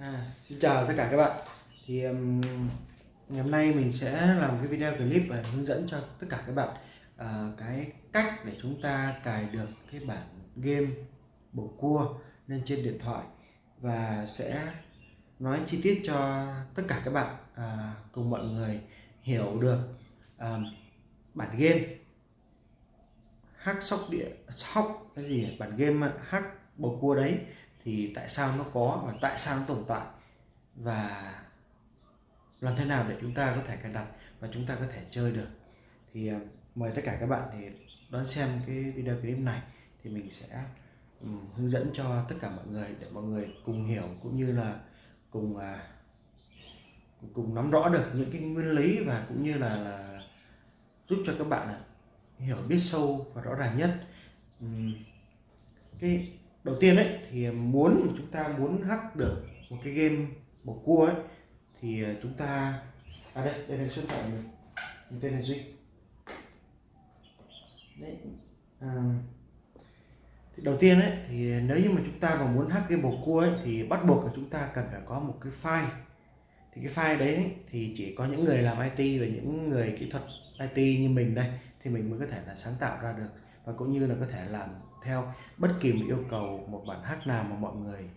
À, xin chào tất cả các bạn. Thì um, ngày hôm nay mình sẽ làm cái video clip và hướng dẫn cho tất cả các bạn uh, cái cách để chúng ta cài được cái bản game bổ cua lên trên điện thoại và sẽ nói chi tiết cho tất cả các bạn uh, cùng mọi người hiểu được uh, bản game. Hack sóc địa sóc cái gì à? bản game hack bầu cua đấy thì tại sao nó có và tại sao nó tồn tại? Và làm thế nào để chúng ta có thể cài đặt và chúng ta có thể chơi được? Thì ờ, mời tất cả các bạn thì đón xem cái video clip này. Thì mình sẽ um, hướng dẫn cho tất cả mọi người để mọi người cùng hiểu cũng như là cùng uh, cùng nắm rõ được những cái nguyên lý và cũng như là, là giúp cho các bạn à, hiểu biết sâu và rõ ràng nhất. Um, cái đầu tiên đấy thì muốn chúng ta muốn hack được một cái game bầu cua ấy thì chúng ta à đây đây là số điện thoại mình. Mình tên là duy. Đấy à, thì đầu tiên ấy thì nếu như mà chúng ta mà muốn hack game bầu cua ấy thì bắt buộc là chúng ta cần phải có một cái file. Thì cái file đấy thì chỉ có những người làm IT và những người kỹ thuật IT như mình đây thì mình mới có thể là sáng tạo ra được và cũng như là có thể làm theo bất kỳ một yêu cầu một bản hát nào mà mọi người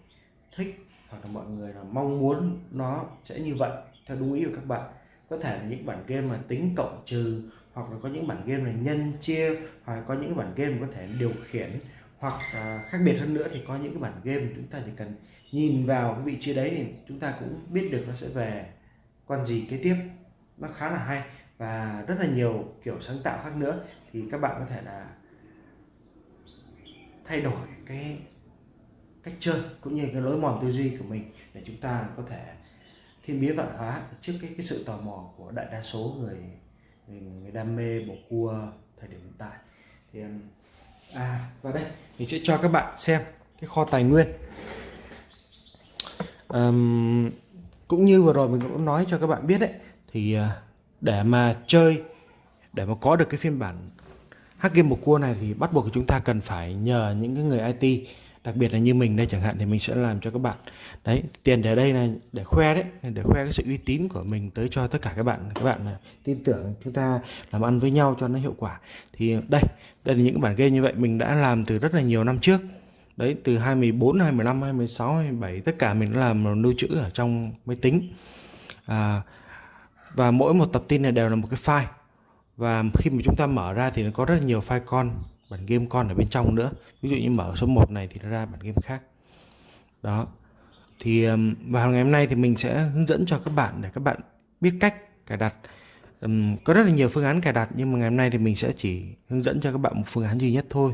thích hoặc là mọi người là mong muốn nó sẽ như vậy theo đúng ý của các bạn. Có thể là những bản game mà tính cộng trừ hoặc là có những bản game là nhân chia hoặc là có những bản game có thể điều khiển hoặc à, khác biệt hơn nữa thì có những cái bản game chúng ta chỉ cần nhìn vào cái vị trí đấy thì chúng ta cũng biết được nó sẽ về con gì kế tiếp. Nó khá là hay và rất là nhiều kiểu sáng tạo khác nữa. Thì các bạn có thể là thay đổi cái cách chơi cũng như cái lối mòn tư duy của mình để chúng ta có thể thiên biến vạn hóa trước cái cái sự tò mò của đại đa số người người, người đam mê bầu cua thời điểm hiện tại. Thì um, à và đây mình sẽ cho các bạn xem cái kho tài nguyên. Um, cũng như vừa rồi mình cũng nói cho các bạn biết đấy thì à, để mà chơi để mà có được cái phiên bản hack game một cua này thì bắt buộc chúng ta cần phải nhờ những cái người IT đặc biệt là như mình đây chẳng hạn thì mình sẽ làm cho các bạn. Đấy tiền để đây này để khoe đấy để khoe cái sự uy tín của mình tới cho tất cả các bạn các bạn tin tưởng chúng ta làm ăn với nhau cho nó hiệu quả. Thì đây đây là những cái bản game như vậy mình đã làm từ rất là nhiều năm trước. Đấy từ 2014 2015 2016 2017 tất cả mình đã làm lưu trữ ở trong máy tính. À, và mỗi một tập tin này đều là một cái file và khi mà chúng ta mở ra thì nó có rất là nhiều file con bản game con ở bên trong nữa. Ví dụ như mở số 1 này thì nó ra bản game khác. Đó. Thì vào ngày hôm nay thì mình sẽ hướng dẫn cho các bạn để các bạn biết cách cài đặt. Um, có rất là nhiều phương án cài đặt nhưng mà ngày hôm nay thì mình sẽ chỉ hướng dẫn cho các bạn một phương án duy nhất thôi.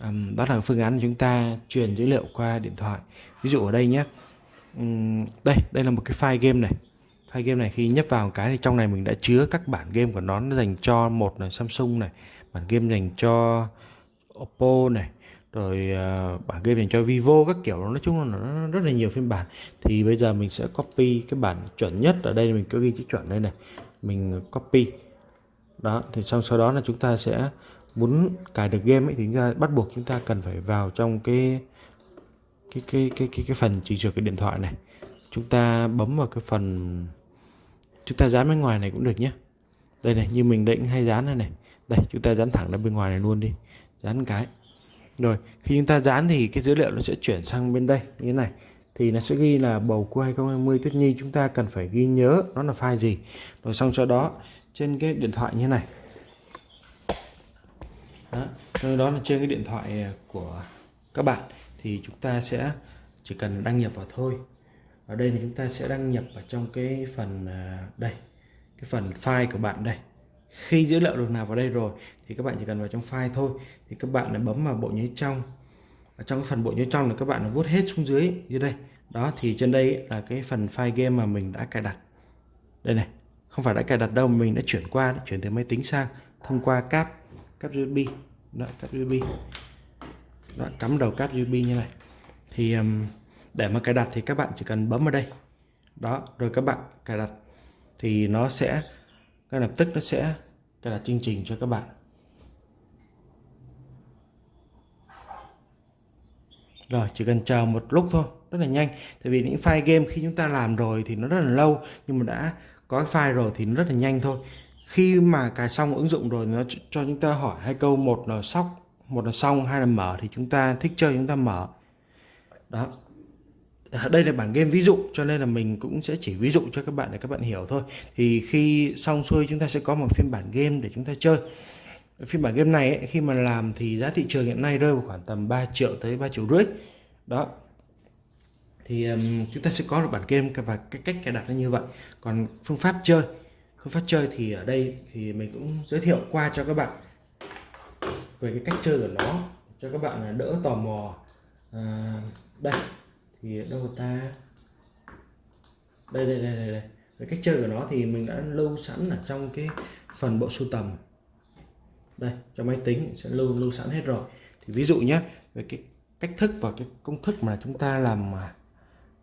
Um, đó là phương án chúng ta truyền dữ liệu qua điện thoại. Ví dụ ở đây nhé. Um, đây đây là một cái file game này hai game này khi nhấp vào cái thì trong này mình đã chứa các bản game của nó, nó dành cho một là Samsung này bản game dành cho Oppo này rồi uh, bản game dành cho Vivo các kiểu. Nói chung là nó rất là nhiều phiên bản. Thì bây giờ mình sẽ copy cái bản chuẩn nhất ở đây mình cứ ghi chữ chuẩn đây này. Mình copy. Đó thì xong sau đó là chúng ta sẽ muốn cài được game ấy thì chúng ta bắt buộc chúng ta cần phải vào trong cái cái cái cái cái, cái phần chỉnh sửa cái điện thoại này. Chúng ta bấm vào cái phần chúng ta dán bên ngoài này cũng được nhé. Đây này như mình định hay dán này này. Đây chúng ta dán thẳng ra bên ngoài này luôn đi. Dán cái. Rồi khi chúng ta dán thì cái dữ liệu nó sẽ chuyển sang bên đây. Như thế này. Thì nó sẽ ghi là bầu cua 2020 Tuyết Nhi chúng ta cần phải ghi nhớ nó là file gì. Rồi xong sau đó trên cái điện thoại như thế này. Đó, đó là trên cái điện thoại à, của các bạn. Thì chúng ta sẽ chỉ cần đăng nhập vào thôi ở đây thì chúng ta sẽ đăng nhập vào trong cái phần à, đây cái phần file của bạn đây. Khi dữ liệu được nạp vào đây rồi thì các bạn chỉ cần vào trong file thôi. Thì các bạn là bấm vào bộ nhớ trong. Ở trong cái phần bộ nhớ trong là các bạn là vuốt hết xuống dưới như đây. Đó thì trên đây là cái phần file game mà mình đã cài đặt. Đây này không phải đã cài đặt đâu mình đã chuyển qua đã chuyển từ máy tính sang thông qua cáp cáp USB đó, cáp USB đó, cắm đầu cáp USB như này. Thì um, để mà cài đặt thì các bạn chỉ cần bấm vào đây. Đó, rồi các bạn cài đặt thì nó sẽ, ngay lập tức nó sẽ cài đặt chương trình cho các bạn. Rồi, chỉ cần chờ một lúc thôi, rất là nhanh. Tại vì những file game khi chúng ta làm rồi thì nó rất là lâu, nhưng mà đã có file rồi thì nó rất là nhanh thôi. Khi mà cài xong ứng dụng rồi nó cho chúng ta hỏi hai câu, một là sóc, một là xong, hai là mở thì chúng ta thích chơi, chúng ta mở. Đó. Ờ, đây là bản game ví dụ cho nên là mình cũng sẽ chỉ ví dụ cho các bạn để các bạn hiểu thôi. Thì khi xong xuôi chúng ta sẽ có một phiên bản game để chúng ta chơi. Phiên bản game này ấy, khi mà làm thì giá thị trường hiện nay rơi vào khoảng tầm 3 triệu tới 3 triệu rưỡi. Đó. Thì um, chúng ta sẽ có được bản game và cái cách cài đặt nó như vậy. Còn phương pháp chơi phương pháp chơi thì ở đây thì mình cũng giới thiệu qua cho các bạn. Về cái cách chơi của nó cho các bạn đỡ tò mò. À, đây thì đâu ta? Đây đây đây đây, đây. Cách chơi của nó thì mình đã lưu sẵn ở trong cái phần bộ sưu tầm. Đây cho máy tính sẽ lưu lưu sẵn hết rồi. Thì ví dụ nhé về cái cách thức và cái công thức mà chúng ta làm à,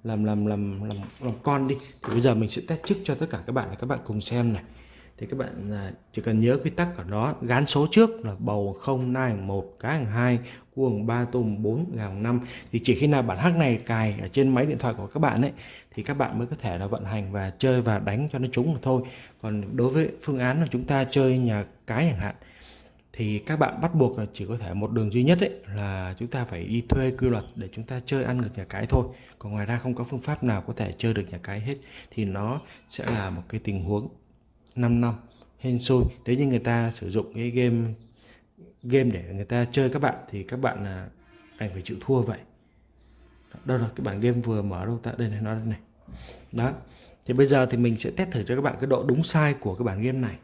làm làm làm làm làm con đi. Thì bây giờ mình sẽ test trước cho tất cả các bạn để các bạn cùng xem này thì các bạn à, chỉ cần nhớ quy tắc của nó gán số trước là bầu 0 nai một cá hàng hai cuồng 3 tôm 4 gà 5 thì chỉ khi nào bản hack này cài ở trên máy điện thoại của các bạn ấy, thì các bạn mới có thể là vận hành và chơi và đánh cho nó trúng mà thôi. Còn đối với phương án là chúng ta chơi nhà cái chẳng hạn, thì các bạn bắt buộc là chỉ có thể một đường duy nhất ấy, là chúng ta phải đi thuê quy luật để chúng ta chơi ăn được nhà cái thôi. Còn ngoài ra không có phương pháp nào có thể chơi được nhà cái hết, thì nó sẽ là một cái tình huống. 5 năm hên xui. Nếu như người ta sử dụng cái game game để người ta chơi các bạn thì các bạn là đành phải chịu thua vậy. Đâu là cái bản game vừa mở đâu ta? Đây này nó đây này. Đó. Thì bây giờ thì mình sẽ test thử cho các bạn cái độ đúng sai của cái bản game này.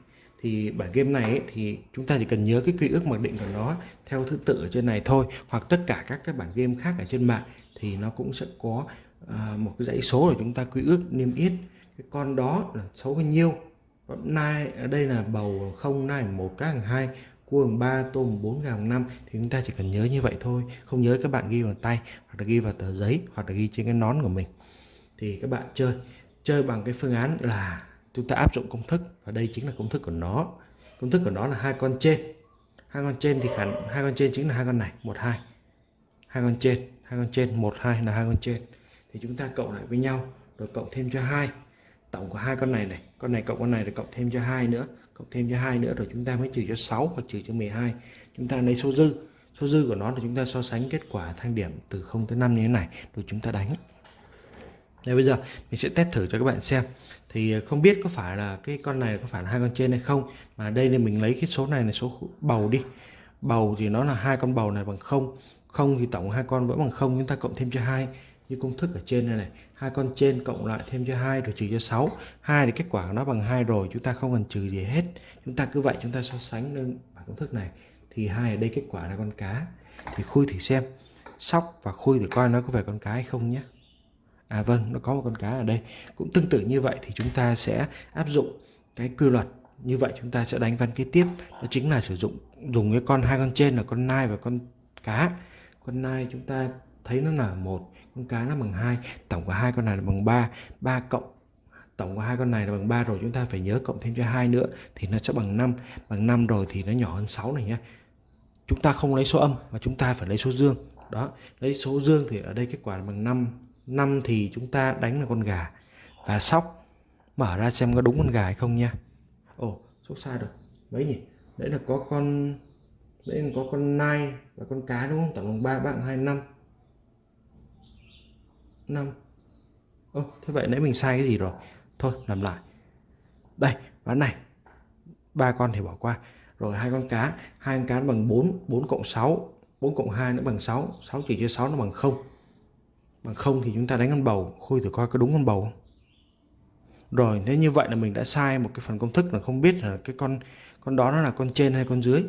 Thì bản game này ấy, thì chúng ta chỉ cần nhớ cái quy ước mặc định của nó theo thứ tự ở trên này thôi hoặc tất cả các cái bản game khác ở trên mạng thì nó cũng sẽ có uh, một cái dãy số để chúng ta quy ước niêm yết. Cái con đó là số bao nhiêu? Nai, ở đây là bầu không nai một, các hàng hai cua hàng ba, tôm bốn, gà năm. Thì chúng ta chỉ cần nhớ như vậy thôi, không nhớ các bạn ghi vào tay, hoặc là ghi vào tờ giấy, hoặc là ghi trên cái nón của mình. Thì các bạn chơi chơi bằng cái phương án là chúng ta áp dụng công thức, và đây chính là công thức của nó. Công thức của nó là hai con trên. Hai con trên thì khả, hai con trên chính là hai con này, một, hai. Hai con trên, hai con trên, một, hai là hai con trên. Thì chúng ta cộng lại với nhau, rồi cộng thêm cho hai tổng của hai con này này. Con này cộng con này là cộng thêm cho hai nữa. Cộng thêm cho hai nữa rồi chúng ta mới trừ cho 6 hoặc trừ cho 12 chúng ta lấy số dư. Số dư của nó là chúng ta so sánh kết quả thang điểm từ 0 tới 5 như thế này. Rồi chúng ta đánh. Đây, bây giờ mình sẽ test thử cho các bạn xem. Thì ờ, không biết có phải là cái con này, có phải là hai con trên hay không. Mà đây nên mình lấy cái số này là số bầu đi. Bầu thì nó là hai con bầu này bằng không. Không thì tổng hai con vẫn bằng không. Chúng ta cộng thêm cho hai như công thức ở trên này này. Hai con trên cộng lại thêm cho hai rồi trừ cho 6 hai thì kết quả của nó bằng hai rồi, chúng ta không cần trừ gì hết. Chúng ta cứ vậy chúng ta so sánh lên bảng công thức này. Thì hai ở đây kết quả là con cá. Thì khui thử xem. Sóc và khui để coi nó có phải con cá hay không nhé. À vâng nó có một con cá ở đây. Cũng tương tự như vậy thì chúng ta sẽ áp dụng cái quy luật. Như vậy chúng ta sẽ đánh văn kế tiếp. Đó chính là sử dụng, dùng cái con hai con trên là con nai và con cá. Con nai chúng ta thấy nó là một con cá nó bằng hai, tổng của hai con này là bằng 3 3 cộng, tổng của hai con này là bằng 3 rồi, chúng ta phải nhớ cộng thêm cho hai nữa thì nó sẽ bằng 5 bằng 5 rồi thì nó nhỏ hơn 6 này nhé chúng ta không lấy số âm mà chúng ta phải lấy số dương. Đó, lấy số dương thì ở đây kết quả là bằng 5 5 thì chúng ta đánh là con gà và sóc. Mở ra xem có đúng con gà hay không nha ồ số sai rồi. Mấy nhỉ, đấy là có con, đấy là có con nai và con cá đúng không? Tổng bằng 3 bạn 2 5 5 Ô, thế vậy nãy mình sai cái gì rồi? Thôi làm lại. Đây ván này. Ba con thì bỏ qua. Rồi hai con cá. Hai con cá bằng 4 4 cộng 6 4 cộng 2 nó bằng 6 6 chỉ cho 6 nó bằng 0 bằng 0 thì chúng ta đánh con bầu. Khui thử coi có đúng con bầu không? Rồi thế như vậy là mình đã sai một cái phần công thức là không biết là cái con con đó nó là con trên hay con dưới.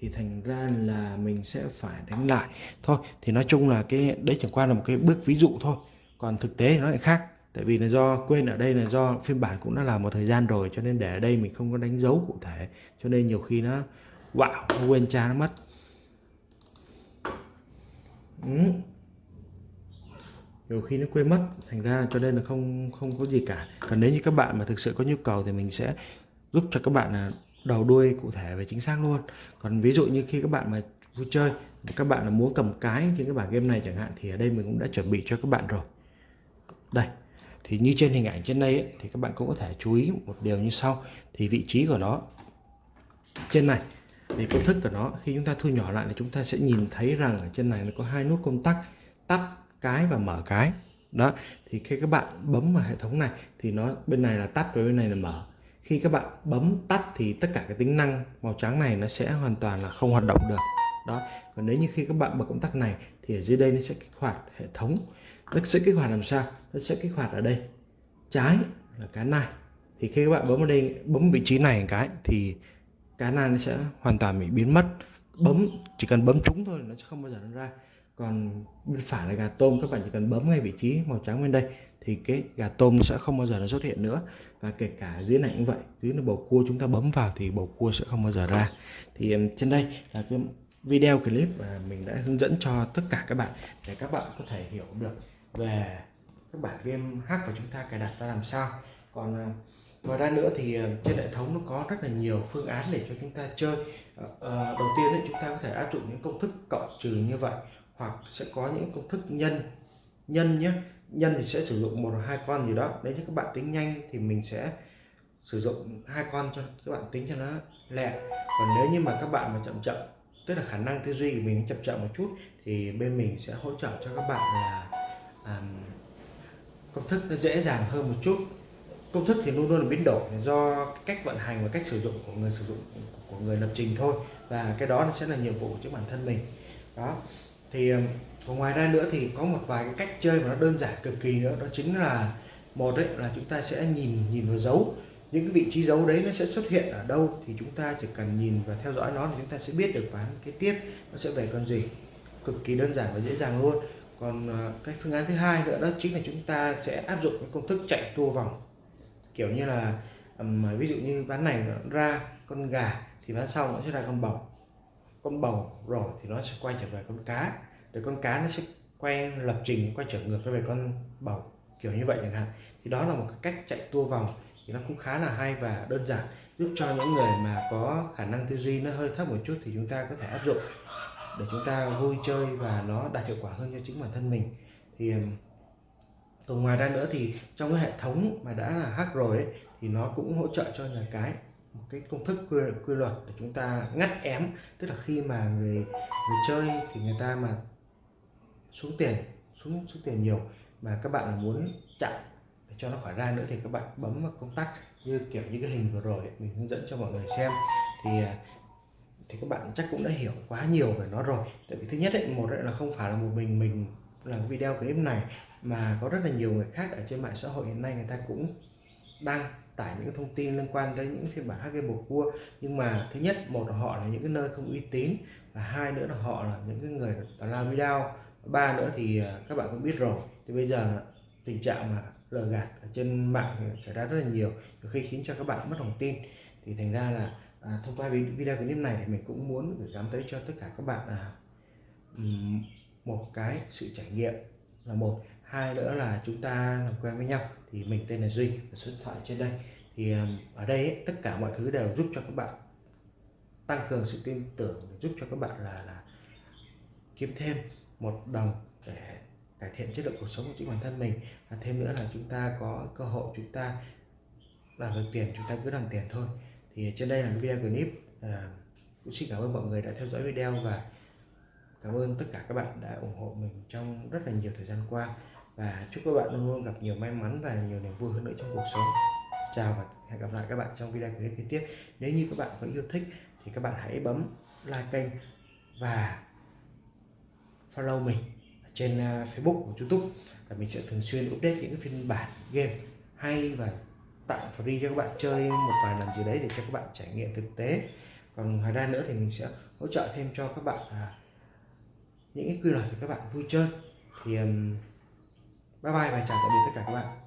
Thì thành ra là mình sẽ phải đánh lại. Thôi thì nói chung là cái đấy chẳng qua là một cái bước ví dụ thôi còn thực tế nó lại khác, tại vì là do quên ở đây là do phiên bản cũng đã làm một thời gian rồi, cho nên để ở đây mình không có đánh dấu cụ thể, cho nên nhiều khi nó, wow, nó quên cha nó mất. Ừ. nhiều khi nó quên mất, thành ra là cho nên là không không có gì cả. Còn nếu như các bạn mà thực sự có nhu cầu thì mình sẽ giúp cho các bạn là đầu đuôi cụ thể về chính xác luôn. Còn ví dụ như khi các bạn mà vui chơi các bạn là muốn cầm cái trên các bản game này chẳng hạn, thì ở đây mình cũng đã chuẩn bị cho các bạn rồi đây thì như trên hình ảnh trên đây ấy, thì các bạn cũng có thể chú ý một điều như sau. Thì vị trí của nó trên này thì công thức của nó khi chúng ta thu nhỏ lại thì chúng ta sẽ nhìn thấy rằng ở trên này nó có hai nút công tắc tắt cái và mở cái. Đó thì khi các bạn bấm vào hệ thống này thì nó bên này là tắt và bên này là mở. Khi các bạn bấm tắt thì tất cả cái tính năng màu trắng này nó sẽ hoàn toàn là không hoạt động được. Đó còn nếu như khi các bạn bật công tắc này thì ở dưới đây nó sẽ kích hoạt hệ thống nó sẽ kích hoạt làm sao? Nó sẽ kích hoạt ở đây. Trái là cái này thì khi các bạn bấm vào đây, bấm vị trí này một cái thì cái này nó sẽ hoàn toàn bị biến mất. Bấm, chỉ cần bấm trúng thôi, nó sẽ không bao giờ nó ra. Còn bên phải là gà tôm, các bạn chỉ cần bấm ngay vị trí màu trắng bên đây thì cái gà tôm sẽ không bao giờ nó xuất hiện nữa. Và kể cả dưới này cũng vậy, dưới là bầu cua chúng ta bấm vào thì bầu cua sẽ không bao giờ ra. Thì trên đây là cái video clip mà mình đã hướng dẫn cho tất cả các bạn để các bạn có thể hiểu được về các bản game hack và chúng ta cài đặt ra làm sao. Còn à, ngoài ra nữa thì à, trên hệ thống nó có rất là nhiều phương án để cho chúng ta chơi. À, đầu tiên đấy chúng ta có thể áp dụng những công thức cộng trừ như vậy hoặc sẽ có những công thức nhân nhân nhé nhân thì sẽ sử dụng một hoặc hai con gì đó. Nếu như các bạn tính nhanh thì mình sẽ sử dụng hai con cho các bạn tính cho nó lẹ. Còn nếu như mà các bạn mà chậm chậm tức là khả năng tư duy của mình chậm chậm một chút thì bên mình sẽ hỗ trợ cho các bạn là công thức nó dễ dàng hơn một chút. Công thức thì luôn luôn là biến đổi do cách vận hành và cách sử dụng của người sử dụng, của người lập trình thôi. Và cái đó nó sẽ là nhiệm vụ của bản thân mình. Đó. Thì còn ngoài ra nữa thì có một vài cái cách chơi mà nó đơn giản cực kỳ nữa. Đó chính là, một đấy là chúng ta sẽ nhìn nhìn vào dấu. Những cái vị trí dấu đấy nó sẽ xuất hiện ở đâu thì chúng ta chỉ cần nhìn và theo dõi nó thì chúng ta sẽ biết được ván kế tiếp nó sẽ về con gì. Cực kỳ đơn giản và dễ dàng luôn còn à, cái phương án thứ hai nữa đó chính là chúng ta sẽ áp dụng cái công thức chạy tua vòng. Kiểu như là um, ví dụ như ván này nó ra con gà thì ván sau nó sẽ ra con bầu. Con bầu rồi thì nó sẽ quay trở về con cá. Để con cá nó sẽ quay lập trình quay trở ngược về con bầu kiểu như vậy chẳng hạn. Thì đó là một cái cách chạy tua vòng thì nó cũng khá là hay và đơn giản giúp cho những người mà có khả năng tư duy nó hơi thấp một chút thì chúng ta có thể áp dụng để chúng ta vui chơi và nó đạt hiệu quả hơn cho chính bản thân mình. Thì còn ngoài ra nữa thì trong cái hệ thống mà đã là hack rồi ấy, thì nó cũng hỗ trợ cho nhà cái một cái công thức quy, quy luật để chúng ta ngắt ém. Tức là khi mà người người chơi thì người ta mà xuống tiền xuống xuống tiền nhiều mà các bạn là muốn chặn để cho nó khỏi ra nữa thì các bạn bấm vào công tắc như kiểu như cái hình vừa rồi mình hướng dẫn cho mọi người xem. Thì à, thì các bạn chắc cũng đã hiểu quá nhiều về nó rồi. Tại vì thứ nhất ấy, một là không phải là một mình mình làm video clip này mà có rất là nhiều người khác ở trên mạng xã hội hiện nay người ta cũng đăng tải những thông tin liên quan tới những phiên bản HG bầu cua. Nhưng mà thứ nhất một là họ là những cái nơi không uy tín và hai nữa là họ là những cái người làm video. Ba nữa thì à, các bạn cũng biết rồi thì bây giờ tình trạng mà lừa gạt ở trên mạng xảy ra rất là nhiều khi khiến cho các bạn mất lòng tin. Thì thành ra là à, thông qua video clip này thì mình cũng muốn gửi gắm tới cho tất cả các bạn là um, một cái sự trải nghiệm là một. Hai nữa là chúng ta làm quen với nhau. Thì mình tên là duy số điện thoại trên đây. Thì um, ở đây ấy, tất cả mọi thứ đều giúp cho các bạn tăng cường sự tin tưởng giúp cho các bạn là là kiếm thêm một đồng để cải thiện chất lượng cuộc sống của chính bản thân mình. Và thêm nữa là chúng ta có cơ hội chúng ta làm được tiền chúng ta cứ làm tiền thôi thì trên đây là video clip à, cũng xin cảm ơn mọi người đã theo dõi video và cảm ơn tất cả các bạn đã ủng hộ mình trong rất là nhiều thời gian qua. Và chúc các bạn luôn luôn gặp nhiều may mắn và nhiều niềm vui hơn nữa trong cuộc sống. Chào và hẹn gặp lại các bạn trong video clip kế tiếp. Nếu như các bạn có yêu thích thì các bạn hãy bấm like kênh và follow mình trên à, Facebook và YouTube. Và mình sẽ thường xuyên update những phiên bản game hay và tặng free cho các bạn chơi một vài lần gì đấy để cho các bạn trải nghiệm thực tế. Còn ngoài ra nữa thì mình sẽ hỗ trợ thêm cho các bạn à, những cái quy luật để các bạn vui chơi. Thì um, bye bye và chào tạm biệt tất cả các bạn.